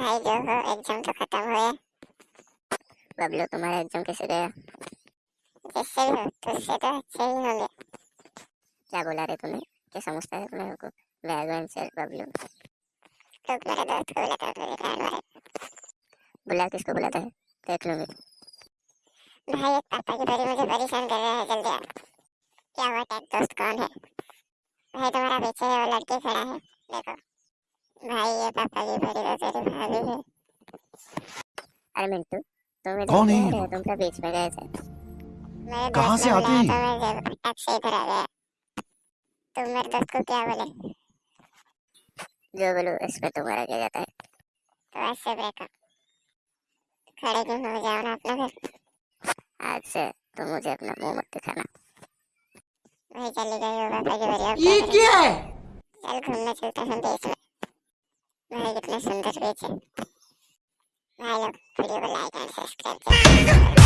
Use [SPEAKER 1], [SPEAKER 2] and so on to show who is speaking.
[SPEAKER 1] भाई जो हो एग्ज़ाम तो खत्म हुए।
[SPEAKER 2] बबलू तुम्हारा एग्ज़ाम कैसे गया?
[SPEAKER 1] जिससे भी हो तुझसे तो अच्छे ही होंगे।
[SPEAKER 2] क्या बोला रे तूने? क्या समझता है तुम्हें को? वैगन से बबलू
[SPEAKER 1] लोग मेरे दोस्त को बुलाता बैंड वाले
[SPEAKER 2] बुला किसको बुलाता है? देख लूँगी।
[SPEAKER 1] भाई एक पापा की बड़ी मुझे परेशान कर रहा है जल्दी आ क्या हुआ टेक दोस्त कौन है? भाई तुम्हारा पीछे वो लड़की खड़ा है। देखो। भाई ये पापा की बड़ी तो तेरी भाभी है।
[SPEAKER 2] अरे मिंटू तुम इधर
[SPEAKER 3] कौन है?
[SPEAKER 2] तुम क्या बीच में गए थे।
[SPEAKER 3] कहाँ से आते हैं?
[SPEAKER 1] तो मैं से इधर आ गया। तुम मेरे दोस्त को क्या बोले?
[SPEAKER 2] जो बोलू इस पे तुम्हारा क्या जाता है?
[SPEAKER 1] तो ऐसे ब्रेकअप खड़े क्यों हो जाओ ना अपना फिर
[SPEAKER 2] आज से तुम मुझे अपना मुँह मत दिखाना।
[SPEAKER 1] वही चली गई हो पापा की बड़ी
[SPEAKER 4] ये
[SPEAKER 1] क्या
[SPEAKER 4] है?
[SPEAKER 1] चल घूमने चलते हैं बीच में। कितने सुंदर बीच भाई लोग वीडियो को लाइक एंड सब्सक्राइब